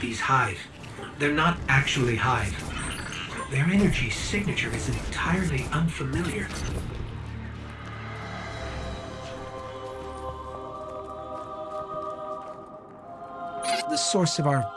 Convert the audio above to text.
These Hive. They're not actually Hive. Their energy signature is entirely unfamiliar. The source of our